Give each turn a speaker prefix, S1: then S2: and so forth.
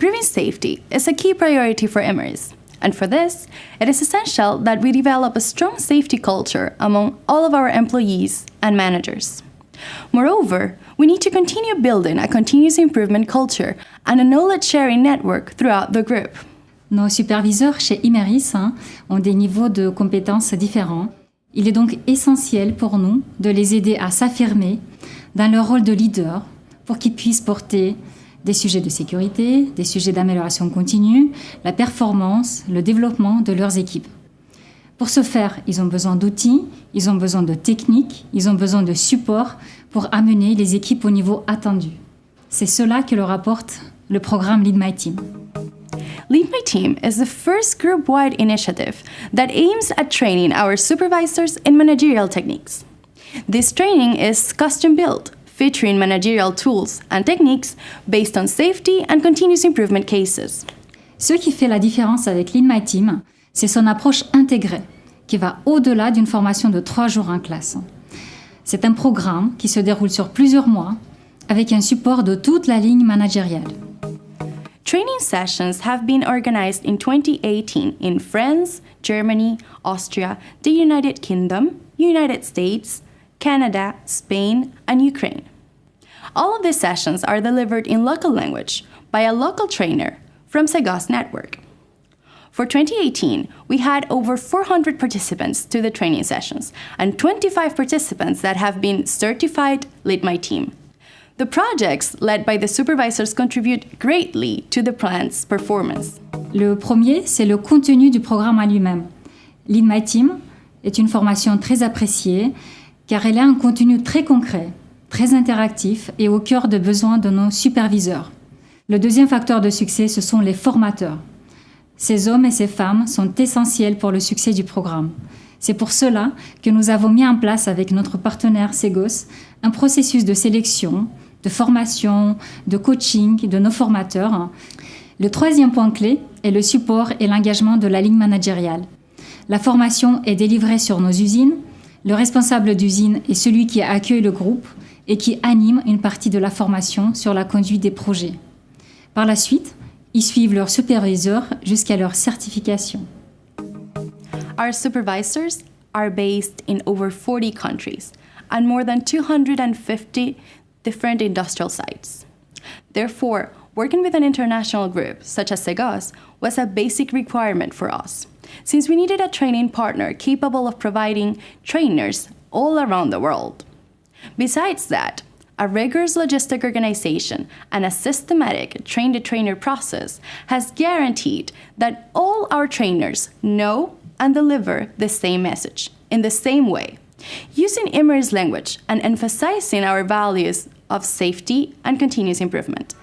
S1: Improving safety is a key priority for Imerys, and for this, it is essential that we develop a strong safety culture among all of our employees and managers. Moreover, we need to continue building a continuous improvement culture and a knowledge sharing network throughout the group.
S2: Nos superviseurs chez Imeris hein, ont des niveaux de compétences différents. Il est donc essentiel pour nous de les aider à s'affirmer dans leur rôle de leader pour qu'ils puissent porter des sujets de sécurité, des sujets d'amélioration continue, la performance, le développement de leurs équipes. Pour ce faire, ils ont besoin d'outils, ils ont besoin de techniques, ils ont besoin de support pour amener les équipes au niveau attendu. C'est cela que leur apporte le programme Lead My Team.
S1: Lead My Team is the first group wide initiative that aims at training our supervisors in managerial techniques. This training is custom built, featuring managerial tools and techniques based on safety and continuous improvement cases.
S2: Ce qui fait la différence avec Lead My Team, c'est son approche intégrée, qui va au-delà d'une formation de trois jours en classe. C'est un programme qui se déroule sur plusieurs mois, avec un support de toute la ligne managériale.
S1: Training sessions have been organized in 2018 in France, Germany, Austria, the United Kingdom, United States, Canada, Spain, and Ukraine. All of these sessions are delivered in local language by a local trainer from Segos Network. For 2018, we had over 400 participants to the training sessions and 25 participants that have been certified Lead My Team. The projects led by the supervisors contribute greatly to the plan's performance.
S2: Le premier, c'est le contenu du programme en lui-même. Lead My Team est une formation très appréciée car elle a un contenu très concret, très interactif et au cœur des besoins de nos superviseurs. Le deuxième facteur de succès, ce sont les formateurs. Ces hommes et ces femmes sont essentiels pour le succès du programme. C'est pour cela que nous avons mis en place avec notre partenaire Segos un processus de sélection, de formation, de coaching de nos formateurs. Le troisième point clé est le support et l'engagement de la ligne managériale. La formation est délivrée sur nos usines, le responsable d'usine est celui qui accueille le groupe et qui anime une partie de la formation sur la conduite des projets. Par la suite, ils suivent leur superviseur jusqu'à leur certification.
S1: Our supervisors are based in over 40 countries and more than 250 different industrial sites. Therefore, working with an international group such as Segos was a basic requirement for us since we needed a training partner capable of providing trainers all around the world. Besides that, a rigorous logistic organization and a systematic train the trainer process has guaranteed that all our trainers know and deliver the same message in the same way, using Imer's language and emphasizing our values of safety and continuous improvement.